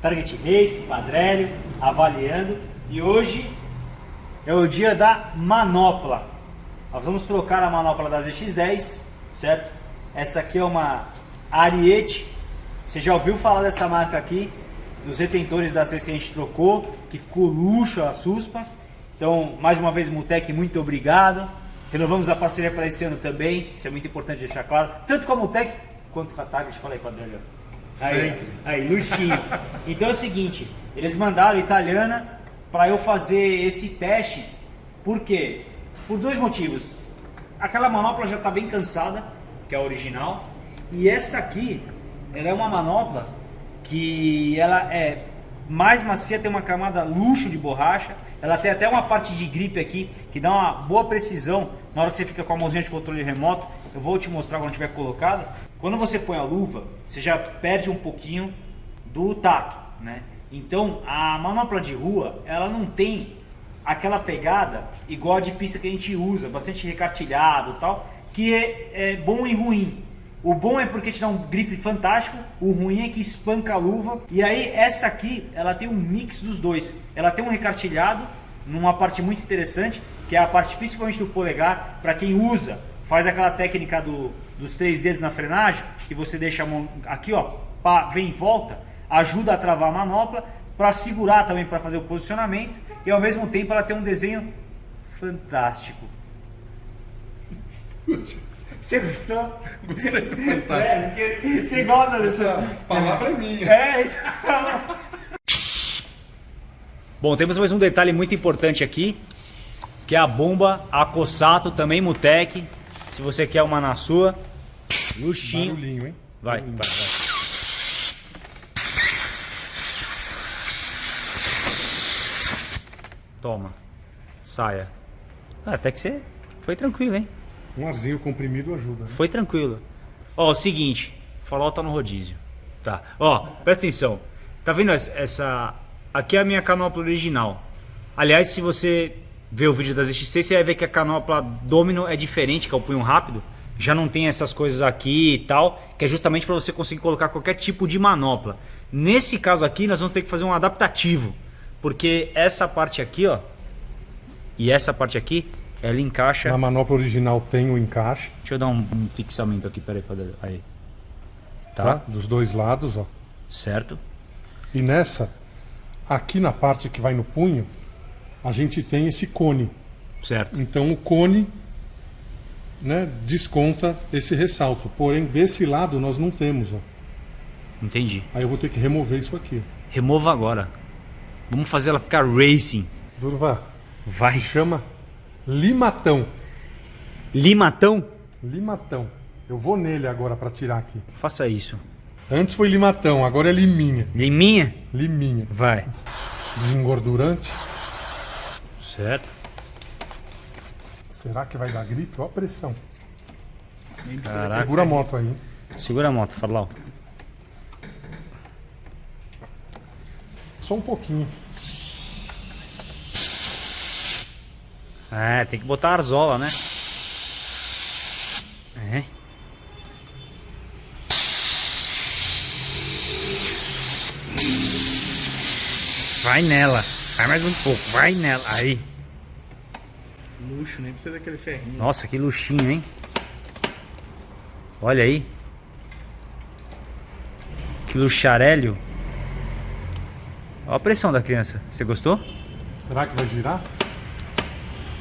Target Race, Padrélio, avaliando. E hoje é o dia da manopla. Nós vamos trocar a manopla da ZX10, certo? Essa aqui é uma Ariete. Você já ouviu falar dessa marca aqui? Dos retentores da C que a gente trocou, que ficou luxo a suspa. Então, mais uma vez, Mutec, muito obrigado. Renovamos a parceria para esse ano também, isso é muito importante deixar claro. Tanto com a Mutec quanto com a Target. Fala aí, Padre Aí, aí, luxinho. Então é o seguinte, eles mandaram italiana para eu fazer esse teste. Por quê? Por dois motivos. Aquela manopla já está bem cansada, que é a original. E essa aqui, ela é uma manopla que ela é mais macia, tem uma camada luxo de borracha. Ela tem até uma parte de gripe aqui que dá uma boa precisão na hora que você fica com a mãozinha de controle remoto. Eu vou te mostrar quando tiver colocado. Quando você põe a luva, você já perde um pouquinho do tato, né? Então a manopla de rua, ela não tem aquela pegada igual a de pista que a gente usa, bastante recartilhado tal, que é, é bom e ruim. O bom é porque te dá um grip fantástico, o ruim é que espanca a luva. E aí essa aqui, ela tem um mix dos dois. Ela tem um recartilhado, numa parte muito interessante, que é a parte principalmente do polegar, para quem usa, faz aquela técnica do, dos três dedos na frenagem, que você deixa a mão aqui, ó, pá, vem em volta, ajuda a travar a manopla, para segurar também, para fazer o posicionamento, e ao mesmo tempo ela tem um desenho fantástico. Você gostou? Gostei, fantástico. É, você gosta dessa... Essa palavra é minha. É, então... Bom, temos mais um detalhe muito importante aqui, que é a bomba Acossato, também Mutec. Se você quer uma na sua, luxinho. Barulhinho, hein? Vai, Barulhinho. vai, vai. Toma, saia. Ah, até que você foi tranquilo, hein? Um arzinho comprimido ajuda. Né? Foi tranquilo. Ó, o seguinte, farol tá no rodízio. Tá. Ó, presta atenção. Tá vendo essa... Aqui é a minha canopla original. Aliás, se você ver o vídeo das XC, você vai ver que a canopla Domino é diferente, que é o punho rápido. Já não tem essas coisas aqui e tal, que é justamente para você conseguir colocar qualquer tipo de manopla. Nesse caso aqui, nós vamos ter que fazer um adaptativo. Porque essa parte aqui, ó, e essa parte aqui, ela encaixa... Na manopla original tem o encaixe. Deixa eu dar um, um fixamento aqui, peraí, peraí. Aí. Tá. Tá? Dos dois lados, ó. Certo. E nessa, aqui na parte que vai no punho, a gente tem esse cone. Certo. Então o cone né, desconta esse ressalto. Porém, desse lado nós não temos. Ó. Entendi. Aí eu vou ter que remover isso aqui. Remova agora. Vamos fazer ela ficar racing. Durva, Vai. chama limatão. Limatão? Limatão. Eu vou nele agora para tirar aqui. Faça isso. Antes foi limatão, agora é liminha. Liminha? Liminha. Vai. Desengordurante. Certo. Será que vai dar gripe? Olha a pressão. Caraca. Segura a moto aí. hein? Segura a moto, Farlau. Só um pouquinho. É, tem que botar a arzola, né? É. Vai nela. Vai mais um pouco. Vai nela. Aí. Luxo, nem precisa daquele ferrinho. Nossa, que luxinho, hein? Olha aí. Que luxarélio. Olha a pressão da criança. Você gostou? Será que vai girar?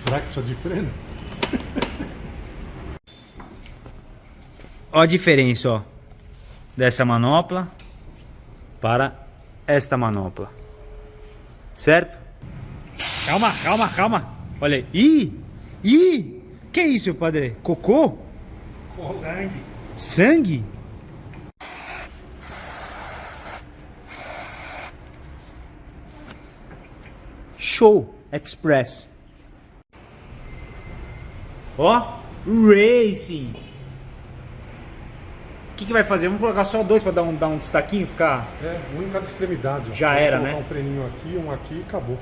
Será que precisa de freno? Olha a diferença, ó. Dessa manopla para esta manopla. Certo? Calma, calma, calma. Olha aí. Ih! Ih! Que isso, padre? Cocô? Sangue. Sangue? Show Express. Ó, Racing. O que, que vai fazer? Vamos colocar só dois para dar um, dar um destaquinho, ficar É, um em cada extremidade. ó. Já Vou era, né? um freninho aqui, um aqui e acabou.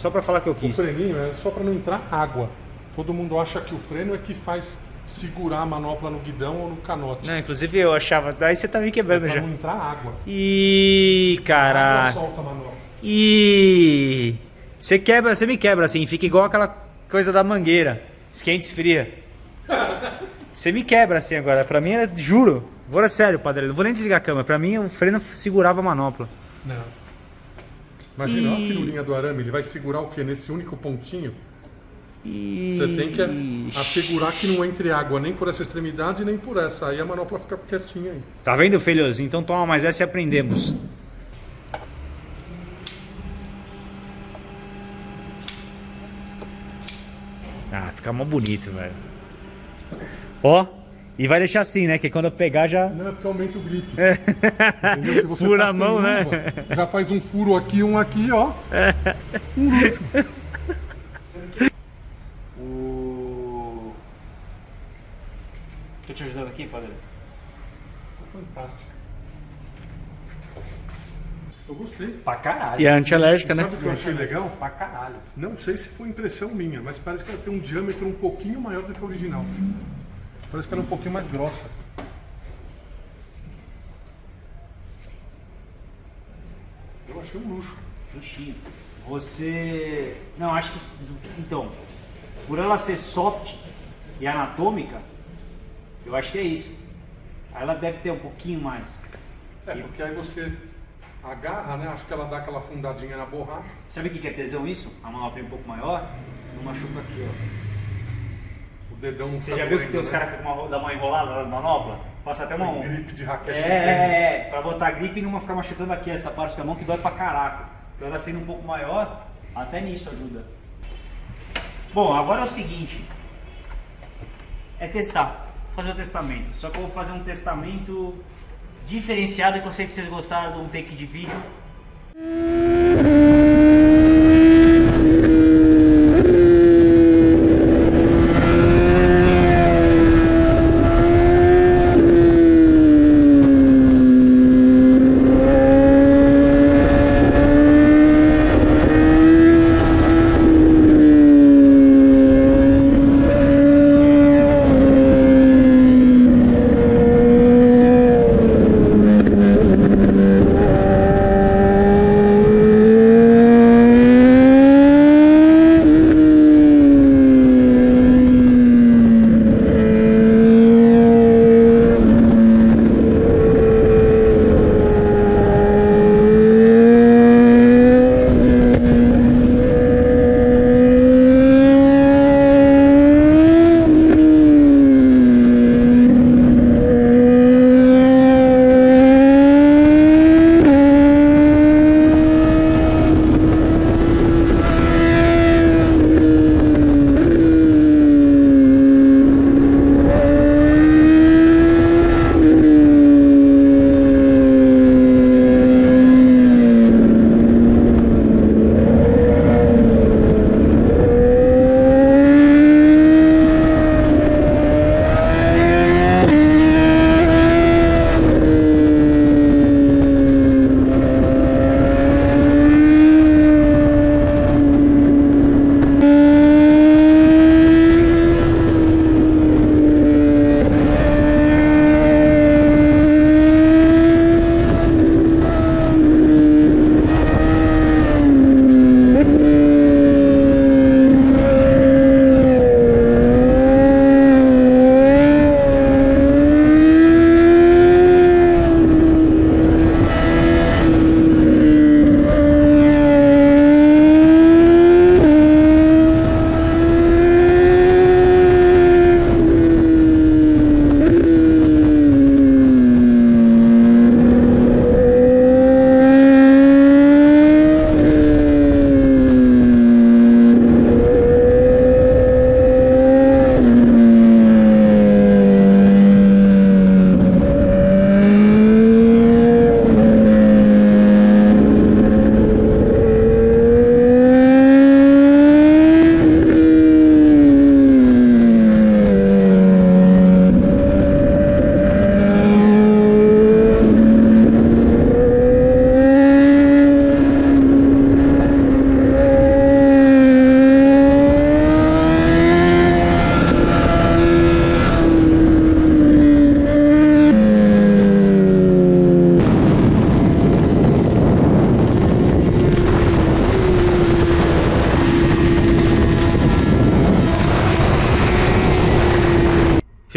Só para falar que eu O quis. freninho é só para não entrar água. Todo mundo acha que o freno é que faz segurar a manopla no guidão ou no canote. Não, inclusive eu achava. Daí você tá me quebrando Pra já. não entrar água. Ih, A água caralho. solta a manopla. E você quebra, você me quebra assim, fica igual aquela coisa da mangueira, esquenta e esfria. Você me quebra assim agora, pra mim, era, juro, agora é sério, padre, não vou nem desligar a câmera, pra mim o freno segurava a manopla. Não. Imagina, olha a firulinha do arame, ele vai segurar o quê? Nesse único pontinho? E... Você tem que assegurar que não entre água nem por essa extremidade nem por essa. Aí a manopla fica quietinha aí. Tá vendo, filhozinho? Então toma mais essa e aprendemos. Ah, fica mó bonito, velho. Ó, e vai deixar assim, né? Que quando eu pegar já. Não, é porque aumenta o grip. Entendeu? Se você Fura tá a mão, né? luva, Já faz um furo aqui, um aqui, ó. O. Tô te ajudando aqui, padre? Fantástico. Eu gostei. Pra caralho. E a antialérgica, né? Sabe o que eu achei legal? Pra caralho. Não sei se foi impressão minha, mas parece que ela tem um diâmetro um pouquinho maior do que o original. Parece que ela é um pouquinho mais grossa. Eu achei um luxo. Luxinho. Você. Não, acho que. Então, por ela ser soft e anatômica, eu acho que é isso. Aí ela deve ter um pouquinho mais. É, porque aí você agarra, né? Acho que ela dá aquela fundadinha na borracha. Sabe o que que é tesão isso? A manopla é um pouco maior, não machuca aqui, ó. Dedão Você já viu que tem os né? caras que ficam dá uma enrolada nas manoplas? Passa até uma. Tem gripe de raquete é, de é, é, pra botar gripe e não ficar machucando aqui essa parte da mão que dói pra caraca. Então ela sendo um pouco maior, até nisso ajuda. Bom, agora é o seguinte. É testar. Fazer o testamento. Só que eu vou fazer um testamento diferenciado que eu sei que vocês gostaram de um take de vídeo.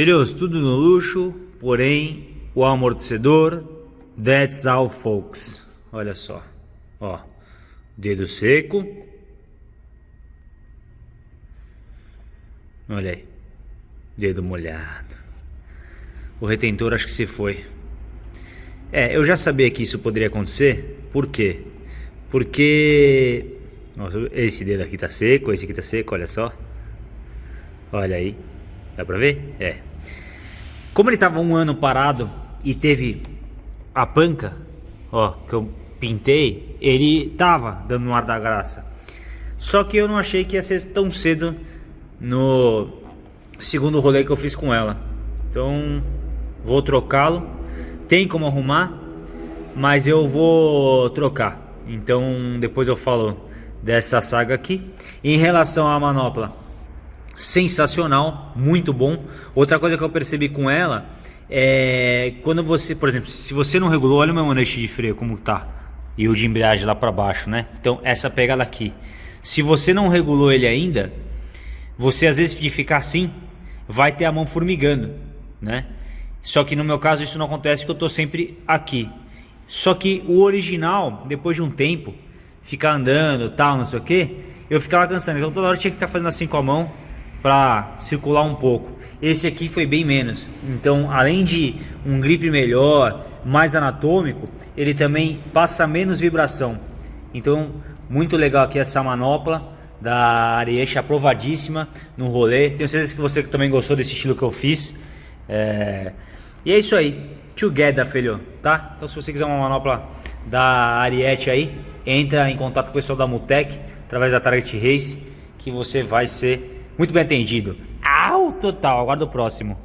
Filhos, tudo no luxo, porém o amortecedor, that's all folks. Olha só, ó, dedo seco. Olha aí, dedo molhado. O retentor acho que se foi. É, eu já sabia que isso poderia acontecer. Por quê? Porque nossa, esse dedo aqui tá seco, esse aqui tá seco, olha só. Olha aí. Dá pra ver? É. Como ele tava um ano parado e teve a panca, ó, que eu pintei, ele tava dando um ar da graça. Só que eu não achei que ia ser tão cedo no segundo rolê que eu fiz com ela. Então, vou trocá-lo. Tem como arrumar, mas eu vou trocar. Então depois eu falo dessa saga aqui. Em relação à manopla, sensacional, muito bom. Outra coisa que eu percebi com ela é quando você, por exemplo, se você não regulou, olha o meu manete de freio como tá e o de embreagem lá para baixo, né? Então essa pegada aqui. Se você não regulou ele ainda, você às vezes de ficar assim, vai ter a mão formigando, né? Só que no meu caso isso não acontece porque eu estou sempre aqui. Só que o original, depois de um tempo, ficar andando, tal, não sei o que, eu ficava cansando. Então toda hora tinha que estar fazendo assim com a mão para circular um pouco. Esse aqui foi bem menos. Então, além de um grip melhor, mais anatômico, ele também passa menos vibração. Então, muito legal aqui essa manopla da Ariete, aprovadíssima no rolê. Tenho certeza que você também gostou desse estilo que eu fiz. É... E é isso aí. Together, filho, tá? Então se você quiser uma manopla da Ariete aí, entra em contato com o pessoal da Mutec, através da Target Race, que você vai ser muito bem atendido. Au, total. Aguardo o próximo.